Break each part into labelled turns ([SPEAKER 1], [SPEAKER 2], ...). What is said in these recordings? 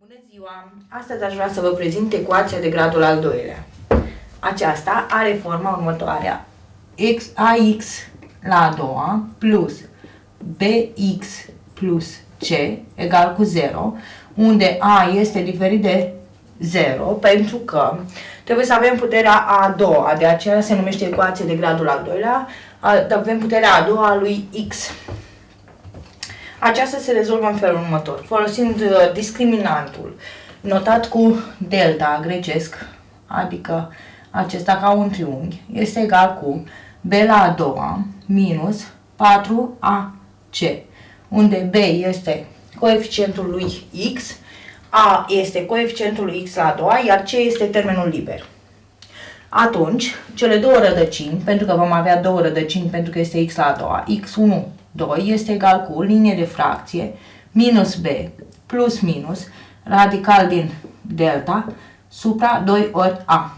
[SPEAKER 1] Bună ziua! Astăzi aș vrea să vă prezint ecuația de gradul al doilea. Aceasta are forma următoarea. x, ax la a doua plus bx plus c egal cu 0, unde a este diferit de 0 pentru că trebuie să avem puterea a doua, de aceea se numește ecuație de gradul al doilea, avem puterea a doua a lui x. Aceasta se rezolvă în felul următor, folosind uh, discriminantul notat cu delta grecesc, adică acesta ca un triunghi, este egal cu b la a doua minus 4ac, unde b este coeficientul lui x, a este coeficientul lui x la a doua, iar c este termenul liber. Atunci, cele două rădăcini, pentru că vom avea două rădăcini pentru că este x la a doua, x1 2 este egal cu linie de fracție minus b plus minus radical din delta supra 2 ori a.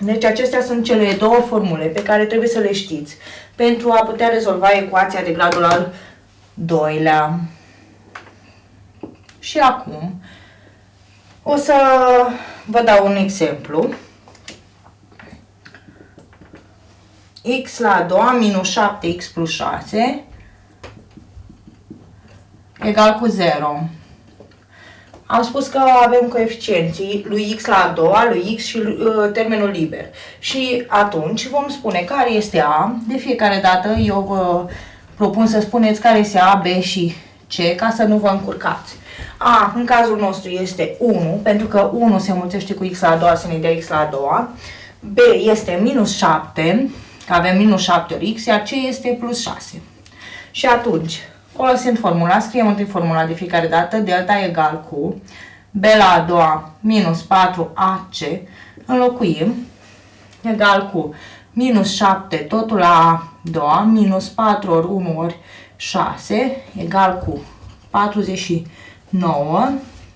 [SPEAKER 1] Deci acestea sunt cele două formule pe care trebuie să le știți pentru a putea rezolva ecuația de gradul al doilea. Și acum o să vă dau un exemplu. X la a doua minus 7x plus 6 egal cu 0. Am spus că avem coeficienții lui x la a doua, lui x și uh, termenul liber. Și atunci vom spune care este a. De fiecare dată eu vă propun să spuneți care este a, b și c ca să nu vă încurcați. A, în cazul nostru, este 1, pentru că 1 se mulțește cu x la a doua, să ne dea x la a doua. B este minus 7, că avem minus 7 ori x, iar c este plus 6. Și atunci, folosind formula, scriem întâi formula de fiecare dată, delta egal cu b la a doua minus 4ac, înlocuim, egal cu minus 7 totul la a doua, minus 4 ori 1 ori 6, egal cu 49,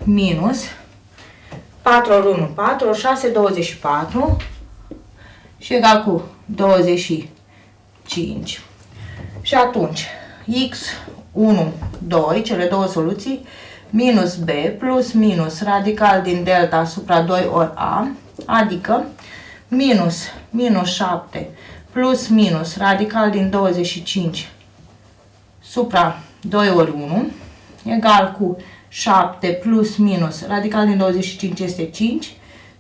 [SPEAKER 1] minus 4 ori 1, 4 ori 6, 24, și egal cu 25. Și atunci, x 1, 2, cele două soluții, minus b plus minus radical din delta asupra 2 ori a, adică minus minus 7 plus minus radical din 25 supra 2 ori 1, egal cu 7 plus minus radical din 25 este 5,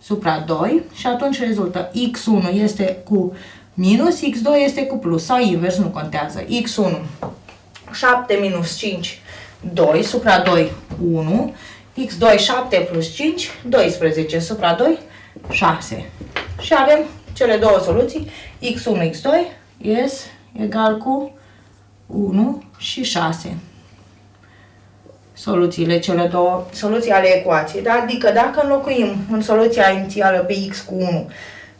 [SPEAKER 1] supra 2 și atunci rezultă x1 este cu minus, x2 este cu plus sau invers, nu contează. x1 7 minus 5 2 supra 2 1 x2 7 plus 5 12 supra 2 6 și avem cele două soluții. x1 x2 este egal cu 1 și 6 soluțiile, cele două soluții ale ecuației. Da? Adică dacă înlocuim în soluția inițială pe x cu 1,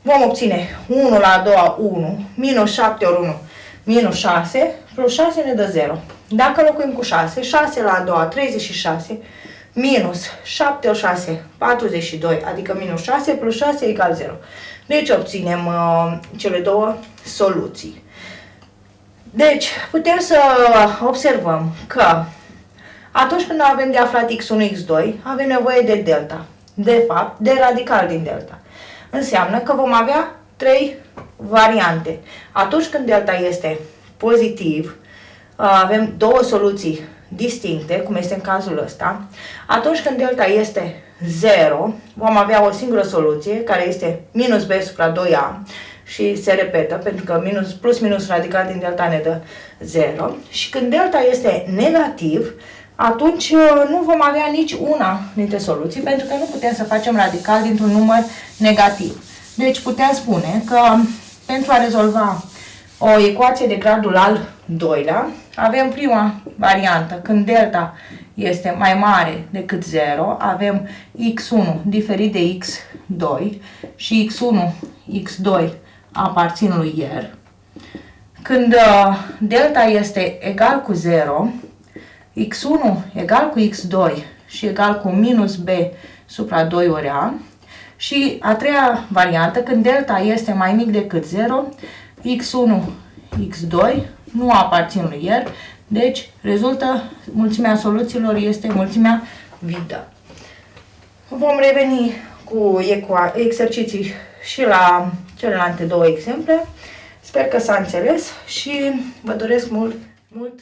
[SPEAKER 1] vom obține 1 la a doua 1, minus 7 ori 1, minus 6, plus 6 ne dă 0. Dacă înlocuim cu 6, 6 la a doua 36, minus 7 ori 6, 42, adică minus 6 plus 6 egal 0. Deci obținem uh, cele două soluții. Deci, putem să observăm că atunci când avem de aflat x1, x2, avem nevoie de delta. De fapt, de radical din delta. Înseamnă că vom avea trei variante. Atunci când delta este pozitiv, avem două soluții distincte, cum este în cazul ăsta. Atunci când delta este 0, vom avea o singură soluție, care este minus b supra 2a și se repetă, pentru că minus, plus minus radical din delta ne dă 0. Și când delta este negativ, atunci uh, nu vom avea nici una dintre soluții, pentru că nu putem să facem radical dintr-un număr negativ. Deci putem spune că pentru a rezolva o ecuație de gradul al doilea, avem prima variantă, când delta este mai mare decât 0, avem x1 diferit de x2 și x1, x2 aparțin lui R. Când uh, delta este egal cu 0, x1 egal cu x2 și egal cu minus b supra 2 ori a. Și a treia variantă, când delta este mai mic decât 0, x1, x2 nu aparțin lui R, deci rezultă mulțimea soluțiilor este mulțimea vidă. Vom reveni cu exerciții și la celelalte două exemple. Sper că s-a înțeles și vă doresc mult, mult